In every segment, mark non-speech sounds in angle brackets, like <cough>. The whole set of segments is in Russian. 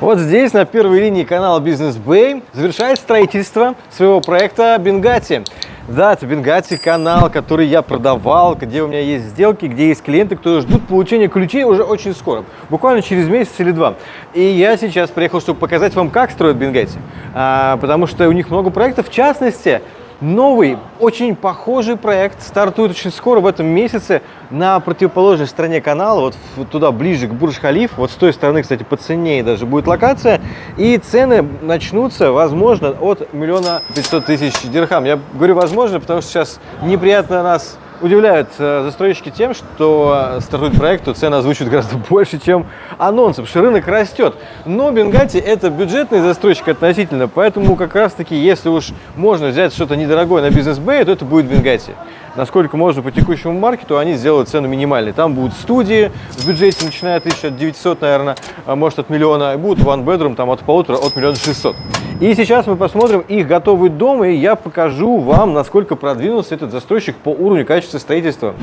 Вот здесь, на первой линии канала Business Bay, завершает строительство своего проекта Бенгати. Да, это Бенгати канал, который я продавал, где у меня есть сделки, где есть клиенты, которые ждут получения ключей уже очень скоро, буквально через месяц или два. И я сейчас приехал, чтобы показать вам, как строят Бенгати, а, потому что у них много проектов, в частности, Новый, очень похожий проект стартует очень скоро, в этом месяце, на противоположной стороне канала, вот туда ближе к Бурж-Халиф, вот с той стороны, кстати, по цене даже будет локация, и цены начнутся, возможно, от миллиона пятьсот тысяч дирхам. Я говорю возможно, потому что сейчас неприятно нас удивляют застройщики тем, что стартует проект, то цены озвучивают гораздо <laughs> больше, чем анонсы, потому что рынок растет. Но Бенгати это бюджетный застройщик относительно, поэтому как раз таки, если уж можно взять что-то недорогое на бизнес-бэй, то это будет Бенгати насколько можно по текущему маркету, они сделают цену минимальной. Там будут студии в бюджете, начиная от 1900, наверное, а может от миллиона, и будут one bedroom там от полутора, от миллиона шестьсот. И сейчас мы посмотрим их готовый дом, и я покажу вам, насколько продвинулся этот застройщик по уровню качества строительства.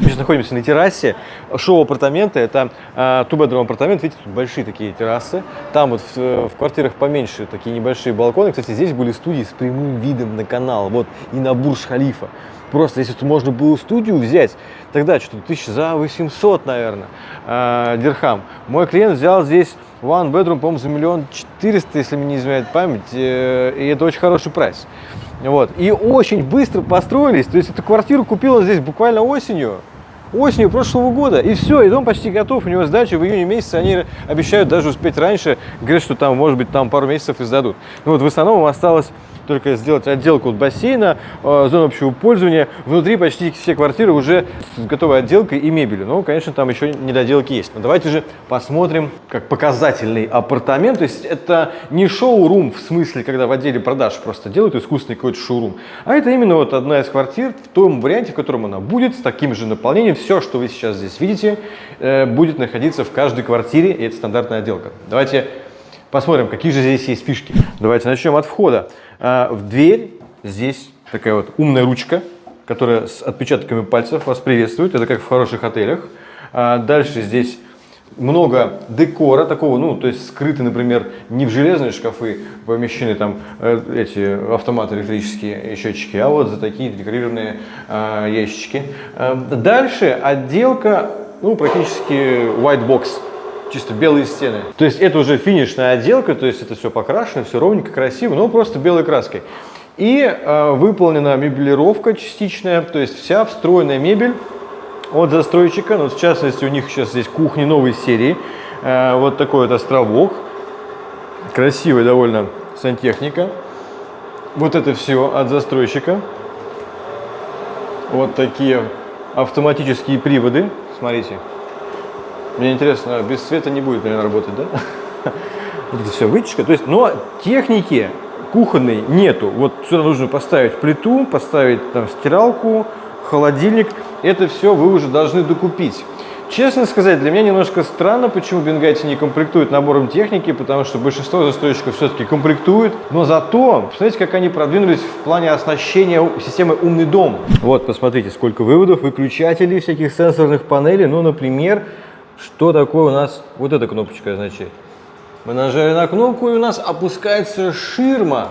Мы сейчас находимся на террасе шоу-апартаменты. Это э, two-bedroom апартамент. Видите, тут большие такие террасы. Там вот в, в квартирах поменьше такие небольшие балконы. Кстати, здесь были студии с прямым видом на канал. Вот и на Бурж-Халифа. Просто если можно было студию взять, тогда что-то тысяч за 800, наверное, э, дирхам. Мой клиент взял здесь one bedroom, по-моему, за миллион четыреста, если мне не изменяет память. Э, и это очень хороший прайс. Вот. И очень быстро построились. То есть эту квартиру купил он здесь буквально осенью осенью прошлого года. И все, и дом почти готов. У него сдача в июне месяце. Они обещают даже успеть раньше. Говорят, что там, может быть, там пару месяцев и сдадут. Ну вот в основном осталось только сделать отделку от бассейна, э, зону общего пользования. Внутри почти все квартиры уже с готовой отделкой и мебелью. Но, конечно, там еще недоделки есть. Но давайте же посмотрим, как показательный апартамент. То есть это не шоу-рум в смысле, когда в отделе продаж просто делают искусственный какой-то шоу-рум, а это именно вот одна из квартир в том варианте, в котором она будет, с таким же наполнением. Все, что вы сейчас здесь видите, э, будет находиться в каждой квартире, и это стандартная отделка. Давайте посмотрим, какие же здесь есть фишки. Давайте начнем от входа. А, в дверь здесь такая вот умная ручка, которая с отпечатками пальцев вас приветствует. Это как в хороших отелях. А, дальше здесь много декора такого, ну, то есть скрыты, например, не в железные шкафы помещены там э, эти автоматы электрические счетчики, а вот за такие декорированные э, ящички. Э, дальше отделка, ну, практически white box чисто белые стены. То есть это уже финишная отделка, то есть это все покрашено, все ровненько, красиво, но просто белой краской. И э, выполнена мебелировка частичная, то есть вся встроенная мебель от застройщика. Ну, в частности, у них сейчас здесь кухни новой серии. Э, вот такой вот островок. Красивая довольно сантехника. Вот это все от застройщика. Вот такие автоматические приводы. Смотрите. Мне интересно, без света не будет, наверное, работать, да? <laughs> Вот это все вытяжка. То есть, но техники кухонной нету. Вот сюда нужно поставить плиту, поставить там стиралку, холодильник. Это все вы уже должны докупить. Честно сказать, для меня немножко странно, почему Бенгати не комплектует набором техники, потому что большинство застройщиков все-таки комплектуют. Но зато, посмотрите, как они продвинулись в плане оснащения системы «Умный дом». Вот, посмотрите, сколько выводов, выключателей, всяких сенсорных панелей. Ну, например, что такое у нас вот эта кнопочка означает? Мы нажали на кнопку, и у нас опускается ширма,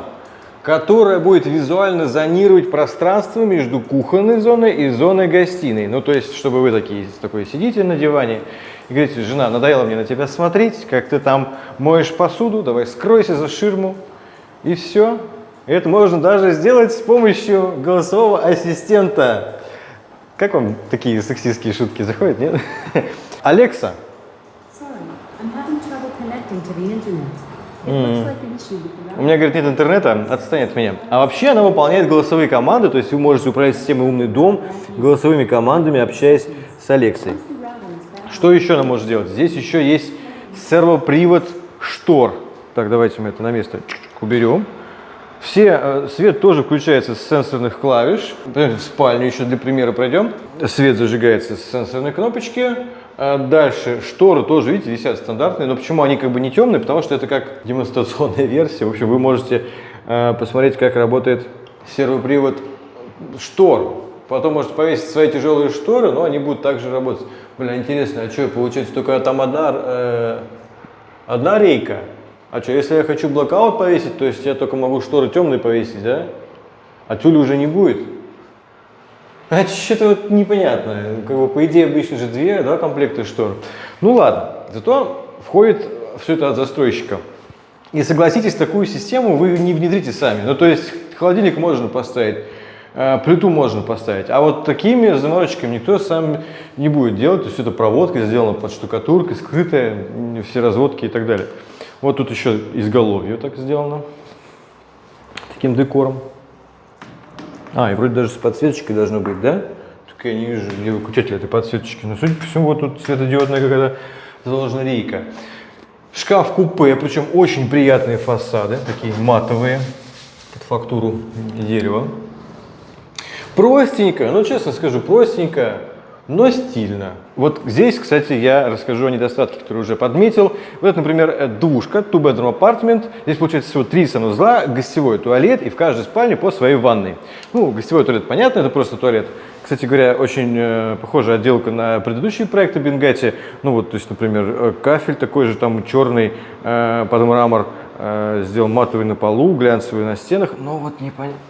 которая будет визуально зонировать пространство между кухонной зоной и зоной гостиной. Ну, то есть, чтобы вы такие, такой сидите на диване и говорите, жена, надоело мне на тебя смотреть, как ты там моешь посуду, давай скройся за ширму, и все. Это можно даже сделать с помощью голосового ассистента. Как вам такие сексистские шутки заходят, нет? Алекса. У меня, говорит, нет интернета, отстань от меня. А вообще она выполняет голосовые команды, то есть вы можете управлять системой «Умный дом» голосовыми командами, общаясь с Алексой. Что еще она может сделать? Здесь еще есть сервопривод штор. Так, давайте мы это на место уберем. Все, э, свет тоже включается с сенсорных клавиш. В спальню еще для примера пройдем. Свет зажигается с сенсорной кнопочки. А дальше шторы тоже, видите, висят стандартные, но почему они как бы не темные? Потому что это как демонстрационная <laughs> версия. В общем, вы можете э, посмотреть, как работает сервопривод штор. Потом можете повесить свои тяжелые шторы, но они будут также работать. Блин, интересно, а что, получается, только там одна э, одна рейка. А что, если я хочу блокаут повесить, то есть я только могу шторы темные повесить, да? А тюля уже не будет? А что-то вот непонятно. Как бы, по идее, обычно же две, да, комплекты штор. Ну ладно, зато входит все это от застройщика. И согласитесь, такую систему вы не внедрите сами. Ну, то есть холодильник можно поставить, э, плиту можно поставить. А вот такими заморочками никто сам не будет делать. То есть это проводка сделана под штукатуркой, скрытая, все разводки и так далее. Вот тут еще изголовье так сделано, таким декором. А, и вроде даже с подсветочкой должно быть, да? Только я не вижу где выключатель этой подсветочки. Но судя по всему, вот тут светодиодная какая-то заложена рейка. Шкаф-купе, причем очень приятные фасады, такие матовые, под фактуру дерева. Простенько, ну честно скажу, простенько, но стильно. Вот здесь, кстати, я расскажу о недостатках, которые уже подметил. Вот, например, э, двушка, two bedroom apartment. Здесь получается всего три санузла, гостевой туалет и в каждой спальне по своей ванной. Ну, гостевой туалет, понятно, это просто туалет. Кстати говоря, очень э, похожая отделка на предыдущие проекты Бенгати. Ну вот, то есть, например, э, кафель такой же, там черный э, под мрамор, э, сделал матовый на полу, глянцевый на стенах. Но вот непонятно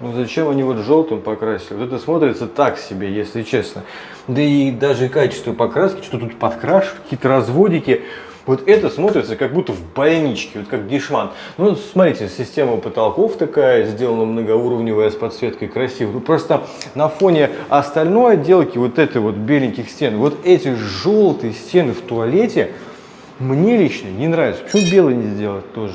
ну зачем они вот желтым покрасили? Вот это смотрится так себе, если честно. Да и даже качество покраски, что тут подкраш, какие-то разводики. Вот это смотрится как будто в больничке, вот как дешман. Ну, смотрите, система потолков такая, сделана многоуровневая с подсветкой красиво. Ну, просто на фоне остальной отделки, вот этой вот беленьких стен, вот эти желтые стены в туалете, мне лично не нравится. Почему белый не сделать тоже?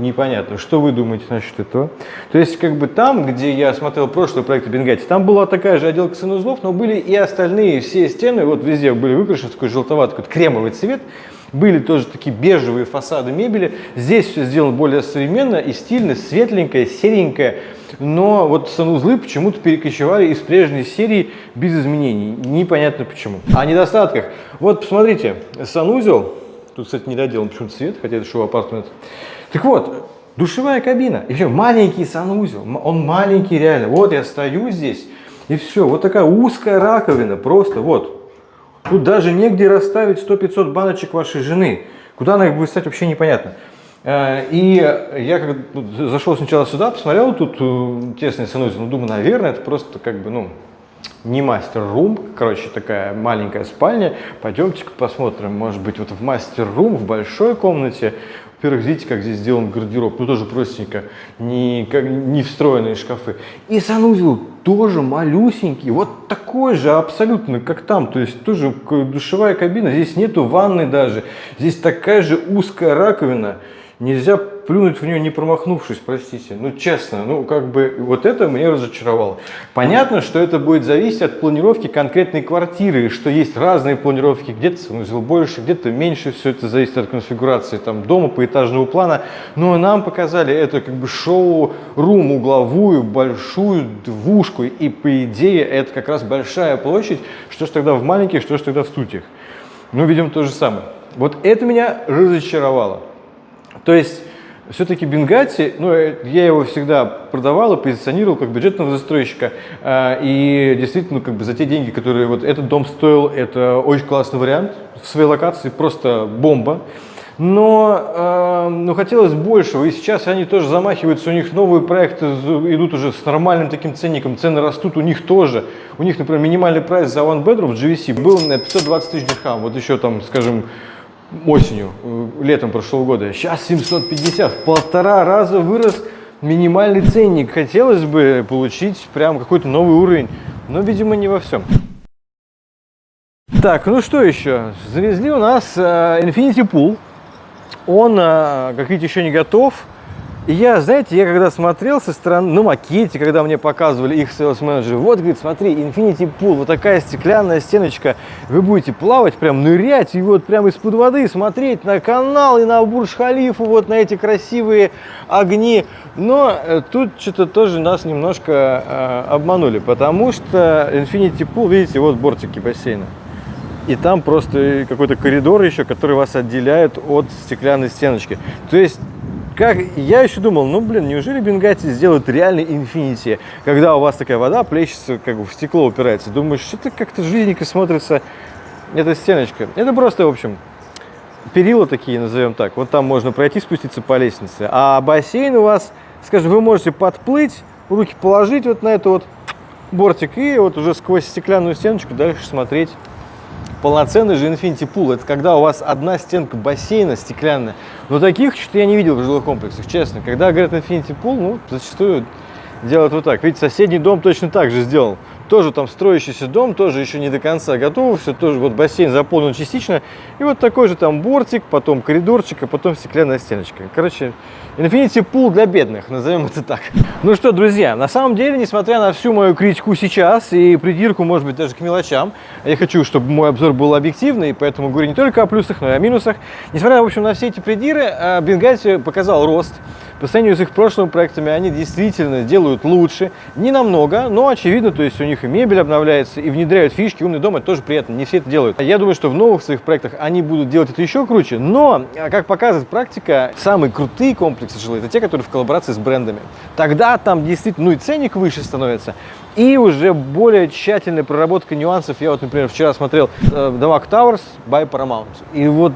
Непонятно. Что вы думаете насчет этого? То есть, как бы там, где я смотрел прошлый проект Бенгати, там была такая же отделка санузлов, но были и остальные все стены, вот везде были выкрашены такой желтоватый, такой кремовый цвет. Были тоже такие бежевые фасады мебели. Здесь все сделано более современно и стильно, светленькое, серенькое. Но вот санузлы почему-то перекочевали из прежней серии без изменений. Непонятно почему. О недостатках. Вот посмотрите, санузел Тут, кстати, не доделан почему-то цвет, хотя это шоу апартмент. Так вот, душевая кабина. И еще маленький санузел. Он маленький реально. Вот я стою здесь, и все. Вот такая узкая раковина. Просто вот. Тут даже негде расставить 100-500 баночек вашей жены. Куда она их будет стать, вообще непонятно. Э, и я как зашел сначала сюда, посмотрел, тут э, тесный санузел, ну, думаю, наверное, это просто как бы, ну, не мастер-рум, короче, такая маленькая спальня. Пойдемте посмотрим, может быть, вот в мастер-рум, в большой комнате. Во-первых, видите, как здесь сделан гардероб, ну тоже простенько, не, как, не встроенные шкафы. И санузел тоже малюсенький, вот такой же абсолютно, как там, то есть тоже душевая кабина, здесь нету ванны даже, здесь такая же узкая раковина. Нельзя плюнуть в нее не промахнувшись, простите. Ну, честно, ну, как бы, вот это меня разочаровало. Понятно, что это будет зависеть от планировки конкретной квартиры, что есть разные планировки, где-то санузел больше, где-то меньше, все это зависит от конфигурации там дома, поэтажного плана. Но нам показали это как бы шоу-рум, угловую, большую двушку, и по идее это как раз большая площадь, что ж тогда в маленьких, что ж тогда в студиях. Ну, видимо, то же самое. Вот это меня разочаровало. То есть все-таки Бенгати, ну, э, я его всегда продавал и позиционировал как бюджетного застройщика. А, и действительно, как бы за те деньги, которые вот этот дом стоил, это очень классный вариант. В своей локации просто бомба. Но э, ну, хотелось большего, и сейчас они тоже замахиваются, у них новые проекты идут уже с нормальным таким ценником, цены растут у них тоже. У них, например, минимальный прайс за One Bedroom в GVC был на 520 тысяч дирхам, вот еще там, скажем, осенью, э, летом прошлого года. Сейчас 750, в полтора раза вырос минимальный ценник. Хотелось бы получить прям какой-то новый уровень, но, видимо, не во всем. Так, ну что еще? Завезли у нас э, Infinity Pool. Он, э, как видите, еще не готов. И я, знаете, я когда смотрел со стороны, на макете, когда мне показывали их sales менеджер, вот, говорит, смотри, Infinity Pool, вот такая стеклянная стеночка, вы будете плавать, прям нырять, и вот прям из-под воды смотреть на канал и на Бурж-Халифу, вот на эти красивые огни. Но э, тут что-то тоже нас немножко э, обманули, потому что Infinity Pool, видите, вот бортики бассейна. И там просто какой-то коридор еще, который вас отделяет от стеклянной стеночки. То есть как я еще думал, ну блин, неужели Бенгати сделают реальный инфинити, когда у вас такая вода плещется, как бы в стекло упирается. Думаешь, что-то как-то жиденько смотрится эта стеночка. Это просто, в общем, перила такие, назовем так. Вот там можно пройти, спуститься по лестнице. А бассейн у вас, скажем, вы можете подплыть, руки положить вот на эту вот бортик и вот уже сквозь стеклянную стеночку дальше смотреть. Полноценный же Infinity Pool. Это когда у вас одна стенка бассейна стеклянная. Но таких что-то я не видел в жилых комплексах, честно. Когда говорят Infinity Pool, ну, зачастую делают вот так. Видите, соседний дом точно так же сделал тоже там строящийся дом, тоже еще не до конца готов, все тоже вот бассейн заполнен частично, и вот такой же там бортик, потом коридорчик, а потом стеклянная стеночка. Короче, Infinity Pool для бедных, назовем это так. Ну что, друзья, на самом деле, несмотря на всю мою критику сейчас и придирку, может быть, даже к мелочам, я хочу, чтобы мой обзор был объективный, поэтому говорю не только о плюсах, но и о минусах. Несмотря, в общем, на все эти придиры, э, Бенгальси показал рост, по сравнению с их прошлыми проектами они действительно делают лучше, не намного, но очевидно, то есть у них и мебель обновляется, и внедряют фишки, умный дом, это тоже приятно, не все это делают. Я думаю, что в новых своих проектах они будут делать это еще круче, но, как показывает практика, самые крутые комплексы жилые, это те, которые в коллаборации с брендами. Тогда там действительно, ну и ценник выше становится, и уже более тщательная проработка нюансов. Я вот, например, вчера смотрел э, Damag Towers by Paramount, и вот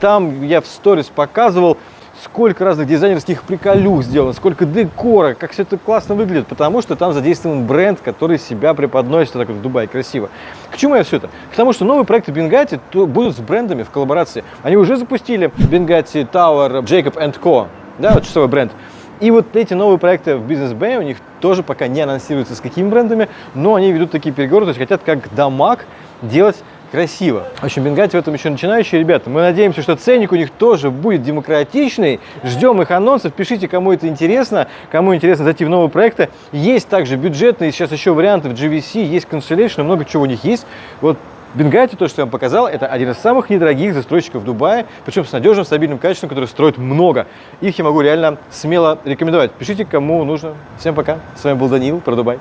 там я в сторис показывал, сколько разных дизайнерских приколюх сделано, сколько декора, как все это классно выглядит, потому что там задействован бренд, который себя преподносит так вот в Дубае красиво. К чему я все это? К тому, что новые проекты Bengati будут с брендами в коллаборации. Они уже запустили Bengati Tower Jacob Co. Да, вот часовой бренд. И вот эти новые проекты в Business Bay у них тоже пока не анонсируются с какими брендами, но они ведут такие переговоры, то есть хотят как Дамаг делать красиво. В общем, Бенгати в этом еще начинающие ребята. Мы надеемся, что ценник у них тоже будет демократичный. Ждем их анонсов. Пишите, кому это интересно, кому интересно зайти в новые проекты. Есть также бюджетные, сейчас еще варианты в GVC, есть Constellation, много чего у них есть. Вот Бенгати, то, что я вам показал, это один из самых недорогих застройщиков Дубая, причем с надежным, стабильным качеством, который строит много. Их я могу реально смело рекомендовать. Пишите, кому нужно. Всем пока. С вами был Даниил про Дубай.